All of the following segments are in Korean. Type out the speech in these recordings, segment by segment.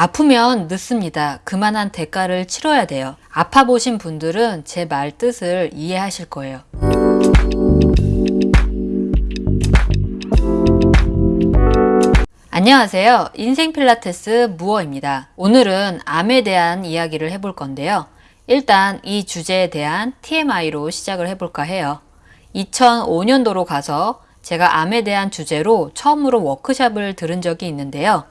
아프면 늦습니다. 그만한 대가를 치러야 돼요. 아파 보신 분들은 제 말 뜻을 이해하실 거예요. 안녕하세요. 인생 필라테스 무어입니다. 오늘은 암에 대한 이야기를 해볼 건데요. 일단 이 주제에 대한 TMI로 시작을 해볼까 해요. 2005년도로 가서 제가 암에 대한 주제로 처음으로 워크샵을 들은 적이 있는데요.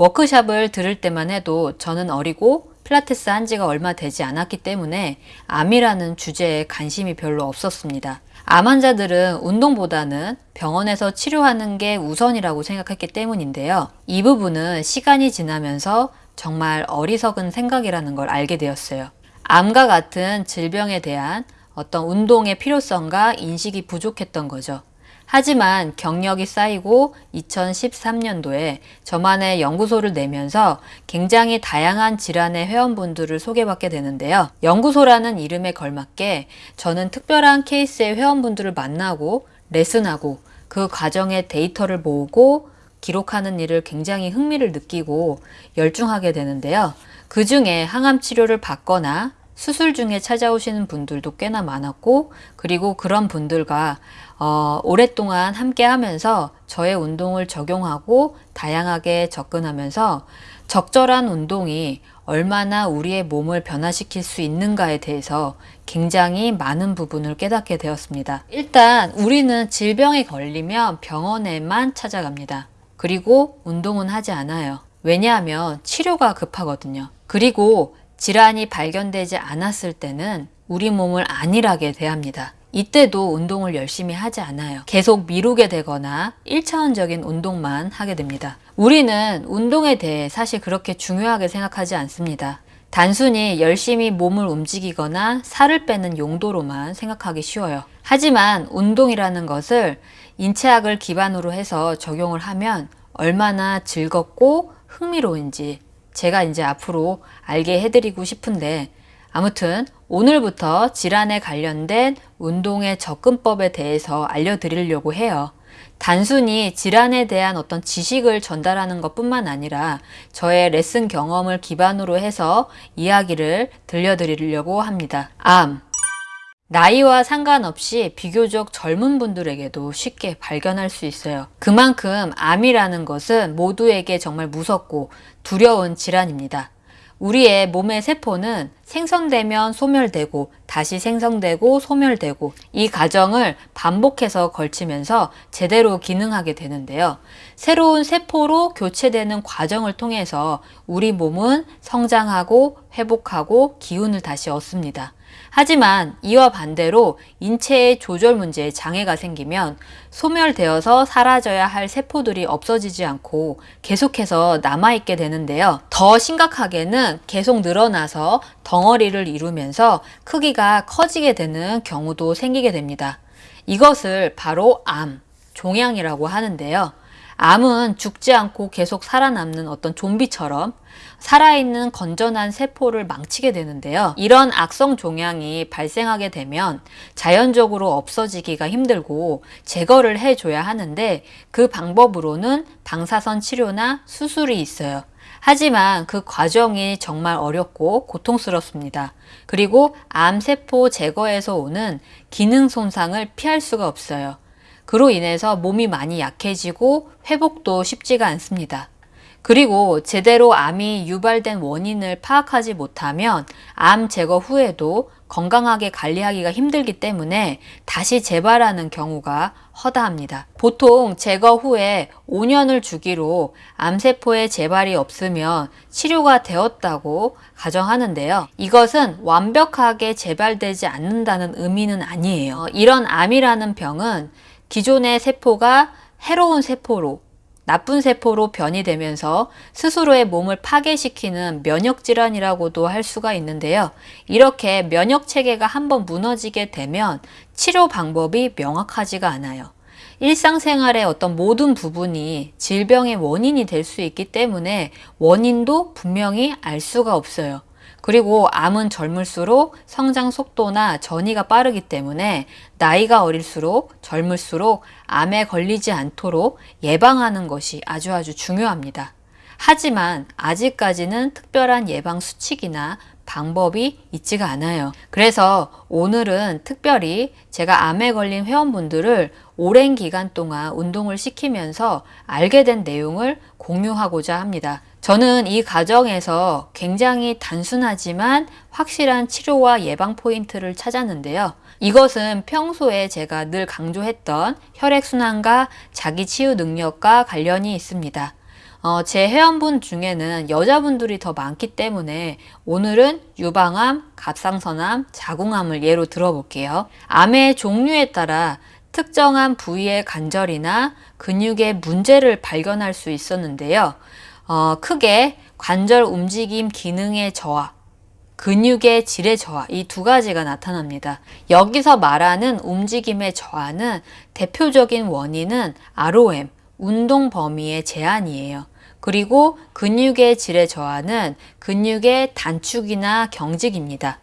워크샵을 들을 때만 해도 저는 어리고 필라테스 한 지가 얼마 되지 않았기 때문에 암이라는 주제에 관심이 별로 없었습니다. 암 환자들은 운동보다는 병원에서 치료하는 게 우선이라고 생각했기 때문인데요. 이 부분은 시간이 지나면서 정말 어리석은 생각이라는 걸 알게 되었어요. 암과 같은 질병에 대한 어떤 운동의 필요성과 인식이 부족했던 거죠. 하지만 경력이 쌓이고 2013년도에 저만의 연구소를 내면서 굉장히 다양한 질환의 회원분들을 소개받게 되는데요. 연구소라는 이름에 걸맞게 저는 특별한 케이스의 회원분들을 만나고 레슨하고 그 과정의 데이터를 모으고 기록하는 일을 굉장히 흥미를 느끼고 열중하게 되는데요. 그 중에 항암 치료를 받거나 수술 중에 찾아오시는 분들도 꽤나 많았고 그리고 그런 분들과 어, 오랫동안 함께 하면서 저의 운동을 적용하고 다양하게 접근하면서 적절한 운동이 얼마나 우리의 몸을 변화시킬 수 있는가에 대해서 굉장히 많은 부분을 깨닫게 되었습니다. 일단 우리는 질병에 걸리면 병원에만 찾아갑니다. 그리고 운동은 하지 않아요. 왜냐하면 치료가 급하거든요. 그리고 질환이 발견되지 않았을 때는 우리 몸을 안일하게 대합니다. 이때도 운동을 열심히 하지 않아요. 계속 미루게 되거나 1차원적인 운동만 하게 됩니다. 우리는 운동에 대해 사실 그렇게 중요하게 생각하지 않습니다. 단순히 열심히 몸을 움직이거나 살을 빼는 용도로만 생각하기 쉬워요. 하지만 운동이라는 것을 인체학을 기반으로 해서 적용을 하면 얼마나 즐겁고 흥미로운지 제가 이제 앞으로 알게 해드리고 싶은데 아무튼 오늘부터 질환에 관련된 운동의 접근법에 대해서 알려드리려고 해요. 단순히 질환에 대한 어떤 지식을 전달하는 것 뿐만 아니라 저의 레슨 경험을 기반으로 해서 이야기를 들려드리려고 합니다. 암. 나이와 상관없이 비교적 젊은 분들에게도 쉽게 발견할 수 있어요. 그만큼 암이라는 것은 모두에게 정말 무섭고 두려운 질환입니다. 우리의 몸의 세포는 생성되면 소멸되고 다시 생성되고 소멸되고 이 과정을 반복해서 걸치면서 제대로 기능하게 되는데요. 새로운 세포로 교체되는 과정을 통해서 우리 몸은 성장하고 회복하고 기운을 다시 얻습니다. 하지만 이와 반대로 인체의 조절 문제에 장애가 생기면 소멸되어서 사라져야 할 세포들이 없어지지 않고 계속해서 남아있게 되는데요. 더 심각하게는 계속 늘어나서 덩어리를 이루면서 크기가 커지게 되는 경우도 생기게 됩니다. 이것을 바로 암, 종양이라고 하는데요. 암은 죽지 않고 계속 살아남는 어떤 좀비처럼 살아있는 건전한 세포를 망치게 되는데요. 이런 악성 종양이 발생하게 되면 자연적으로 없어지기가 힘들고 제거를 해줘야 하는데 그 방법으로는 방사선 치료나 수술이 있어요. 하지만 그 과정이 정말 어렵고 고통스럽습니다. 그리고 암세포 제거에서 오는 기능 손상을 피할 수가 없어요. 그로 인해서 몸이 많이 약해지고 회복도 쉽지가 않습니다. 그리고 제대로 암이 유발된 원인을 파악하지 못하면 암 제거 후에도 건강하게 관리하기가 힘들기 때문에 다시 재발하는 경우가 허다합니다. 보통 제거 후에 5년을 주기로 암세포의 재발이 없으면 치료가 되었다고 가정하는데요. 이것은 완벽하게 재발되지 않는다는 의미는 아니에요. 이런 암이라는 병은 기존의 세포가 해로운 세포로 나쁜 세포로 변이 되면서 스스로의 몸을 파괴시키는 면역질환이라고도 할 수가 있는데요. 이렇게 면역체계가 한번 무너지게 되면 치료 방법이 명확하지가 않아요. 일상생활의 어떤 모든 부분이 질병의 원인이 될 수 있기 때문에 원인도 분명히 알 수가 없어요. 그리고 암은 젊을수록 성장 속도나 전이가 빠르기 때문에 나이가 어릴수록 젊을수록 암에 걸리지 않도록 예방하는 것이 아주 아주 중요합니다. 하지만 아직까지는 특별한 예방 수칙이나 방법이 있지가 않아요. 그래서 오늘은 특별히 제가 암에 걸린 회원분들을 오랜 기간 동안 운동을 시키면서 알게 된 내용을 공유하고자 합니다. 저는 이 과정에서 굉장히 단순하지만 확실한 치료와 예방 포인트를 찾았는데요. 이것은 평소에 제가 늘 강조했던 혈액순환과 자기 치유 능력과 관련이 있습니다. 어, 제 회원분 중에는 여자분들이 더 많기 때문에 오늘은 유방암, 갑상선암, 자궁암을 예로 들어볼게요. 암의 종류에 따라 특정한 부위의 관절이나 근육의 문제를 발견할 수 있었는데요. 어, 크게 관절 움직임 기능의 저하, 근육의 질의 저하 이 두 가지가 나타납니다. 여기서 말하는 움직임의 저하는 대표적인 원인은 ROM, 운동 범위의 제한이에요. 그리고 근육의 질의 저하는 근육의 단축이나 경직입니다.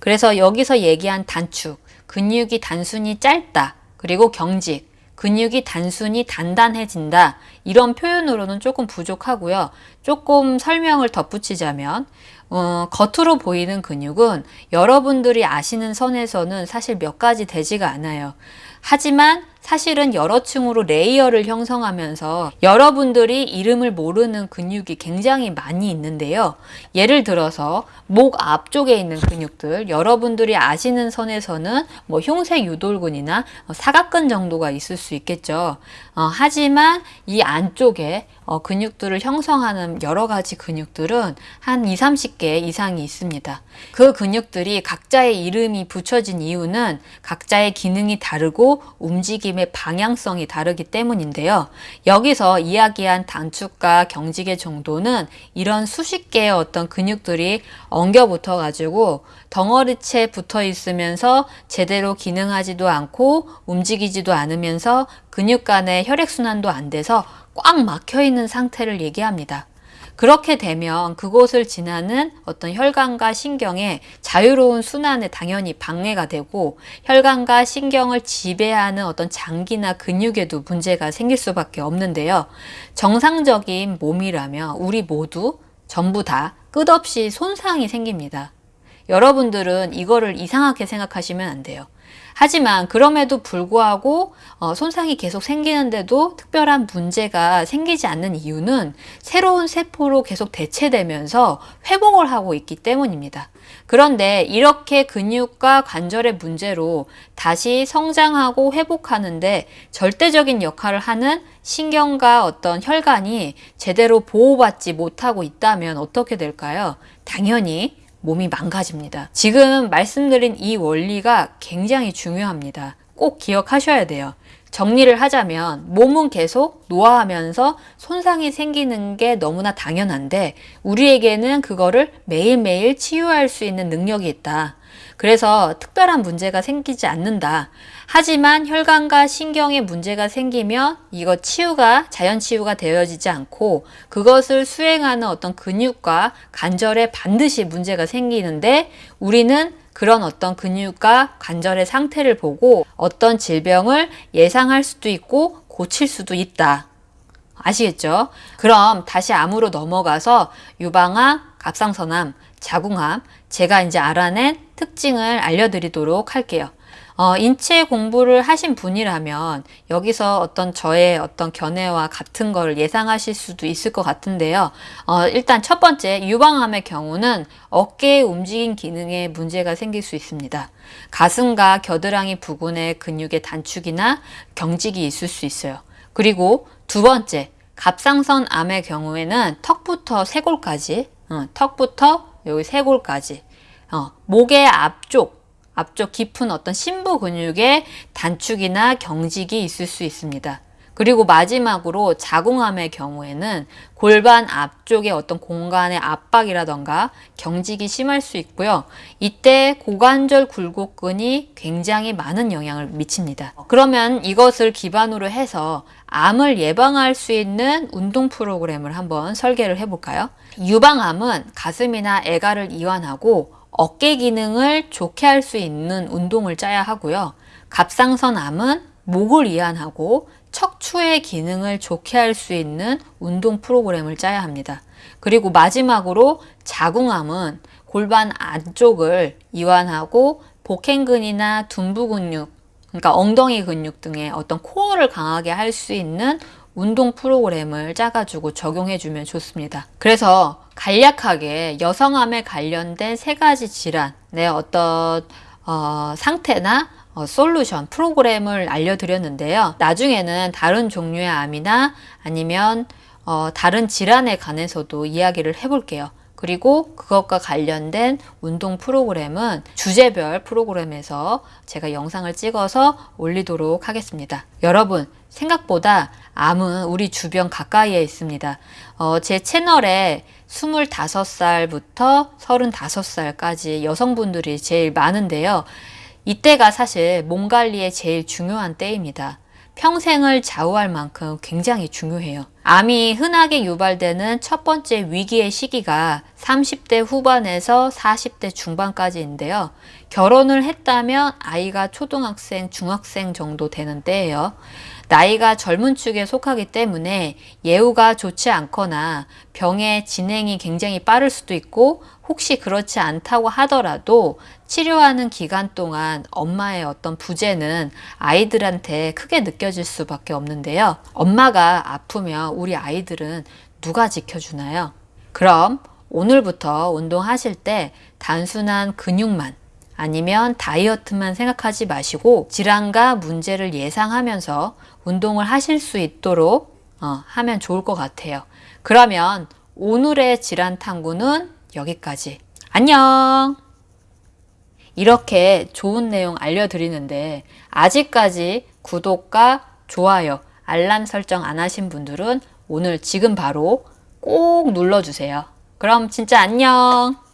그래서 여기서 얘기한 단축, 근육이 단순히 짧다, 그리고 경직, 근육이 단순히 단단해진다. 이런 표현으로는 조금 부족하고요. 조금 설명을 덧붙이자면, 어, 겉으로 보이는 근육은 여러분들이 아시는 선에서는 사실 몇 가지 되지가 않아요. 하지만 사실은 여러 층으로 layer를 형성하면서 여러분들이 이름을 모르는 근육이 굉장히 많이 있는데요. 예를 들어서 목 앞쪽에 있는 근육들, 여러분들이 아시는 선에서는 뭐 흉쇄 유돌근이나 사각근 정도가 있을 수 있겠죠. 어, 하지만 이 안쪽에 어, 근육들을 형성하는 여러 가지 근육들은 한 2, 30개 이상이 있습니다. 그 근육들이 각자의 이름이 붙여진 이유는 각자의 기능이 다르고 움직임 의 방향성이 다르기 때문인데요. 여기서 이야기한 단축과 경직의 정도는 이런 수십 개의 어떤 근육들이 엉겨 붙어 가지고 덩어리째 붙어 있으면서 제대로 기능하지도 않고 움직이지도 않으면서 근육 간의 혈액순환도 안 돼서 꽉 막혀 있는 상태를 얘기합니다. 그렇게 되면 그곳을 지나는 어떤 혈관과 신경의 자유로운 순환에 당연히 방해가 되고 혈관과 신경을 지배하는 어떤 장기나 근육에도 문제가 생길 수밖에 없는데요. 정상적인 몸이라면 우리 모두 전부 다 끝없이 손상이 생깁니다. 여러분들은 이거를 이상하게 생각하시면 안 돼요. 하지만 그럼에도 불구하고 어, 손상이 계속 생기는데도 특별한 문제가 생기지 않는 이유는 새로운 세포로 계속 대체되면서 회복을 하고 있기 때문입니다. 그런데 이렇게 근육과 관절의 문제로 다시 성장하고 회복하는데 절대적인 역할을 하는 신경과 어떤 혈관이 제대로 보호받지 못하고 있다면 어떻게 될까요? 당연히 몸이 망가집니다. 지금 말씀드린 이 원리가 굉장히 중요합니다. 꼭 기억하셔야 돼요. 정리를 하자면 몸은 계속 노화하면서 손상이 생기는 게 너무나 당연한데 우리에게는 그거를 매일매일 치유할 수 있는 능력이 있다. 그래서 특별한 문제가 생기지 않는다. 하지만 혈관과 신경에 문제가 생기면 이거 치유가 자연 치유가 되어지지 않고 그것을 수행하는 어떤 근육과 관절에 반드시 문제가 생기는데 우리는 그런 어떤 근육과 관절의 상태를 보고 어떤 질병을 예상할 수도 있고 고칠 수도 있다. 아시겠죠? 그럼 다시 암으로 넘어가서 유방암, 갑상선암, 자궁암, 제가 이제 알아낸 특징을 알려드리도록 할게요. 어, 인체 공부를 하신 분이라면 여기서 어떤 저의 어떤 견해와 같은 걸 예상하실 수도 있을 것 같은데요. 어, 일단 첫 번째 유방암의 경우는 어깨의 움직임 기능에 문제가 생길 수 있습니다. 가슴과 겨드랑이 부근의 근육의 단축이나 경직이 있을 수 있어요. 그리고 두 번째 갑상선 암의 경우에는 턱부터 쇄골까지 어, 턱부터 여기 쇄골까지 어, 목의 앞쪽 앞쪽 깊은 어떤 심부 근육의 단축이나 경직이 있을 수 있습니다. 그리고 마지막으로 자궁암의 경우에는 골반 앞쪽의 어떤 공간의 압박이라던가 경직이 심할 수 있고요. 이때 고관절 굴곡근이 굉장히 많은 영향을 미칩니다. 그러면 이것을 기반으로 해서 암을 예방할 수 있는 운동 프로그램을 한번 설계를 해볼까요? 유방암은 가슴이나 애가를 이완하고 어깨 기능을 좋게 할 수 있는 운동을 짜야 하고요. 갑상선암은 목을 이완하고 척추의 기능을 좋게 할 수 있는 운동 프로그램을 짜야 합니다. 그리고 마지막으로 자궁암은 골반 안쪽을 이완하고 복행근이나 둔부 근육, 그러니까 엉덩이 근육 등의 어떤 코어를 강하게 할 수 있는 운동 프로그램을 짜가지고 적용해 주면 좋습니다. 그래서 간략하게 여성암에 관련된 세 가지 질환의 어떤 어, 상태나 어, 솔루션 프로그램을 알려드렸는데요. 나중에는 다른 종류의 암이나 아니면 어, 다른 질환에 관해서도 이야기를 해볼게요. 그리고 그것과 관련된 운동 프로그램은 주제별 프로그램에서 제가 영상을 찍어서 올리도록 하겠습니다. 여러분, 생각보다 암은 우리 주변 가까이에 있습니다. 어, 제 채널에 25살부터 35살까지 여성분들이 제일 많은데요. 이때가 사실 몸 관리에 제일 중요한 때입니다. 평생을 좌우할 만큼 굉장히 중요해요. 암이 흔하게 유발되는 첫 번째 위기의 시기가 30대 후반에서 40대 중반까지인데요. 결혼을 했다면 아이가 초등학생, 중학생 정도 되는 때예요. 나이가 젊은 축에 속하기 때문에 예후가 좋지 않거나 병의 진행이 굉장히 빠를 수도 있고 혹시 그렇지 않다고 하더라도 치료하는 기간 동안 엄마의 어떤 부재는 아이들한테 크게 느껴질 수밖에 없는데요. 엄마가 아프면 우리 아이들은 누가 지켜주나요? 그럼 오늘부터 운동하실 때 단순한 근육만 아니면 다이어트만 생각하지 마시고 질환과 문제를 예상하면서 운동을 하실 수 있도록 어, 하면 좋을 것 같아요. 그러면 오늘의 질환 탐구는 여기까지. 안녕! 이렇게 좋은 내용 알려드리는데 아직까지 구독과 좋아요, 알람 설정 안 하신 분들은 오늘 지금 바로 꼭 눌러주세요. 그럼 진짜 안녕!